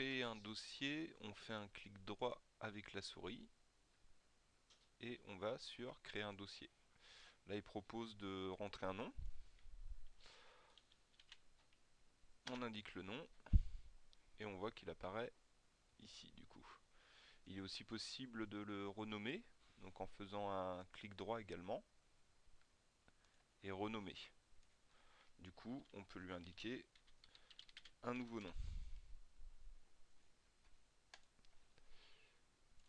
créer un dossier, on fait un clic droit avec la souris et on va sur créer un dossier. Là, il propose de rentrer un nom. On indique le nom et on voit qu'il apparaît ici du coup. Il est aussi possible de le renommer, donc en faisant un clic droit également et renommer. Du coup, on peut lui indiquer un nouveau nom.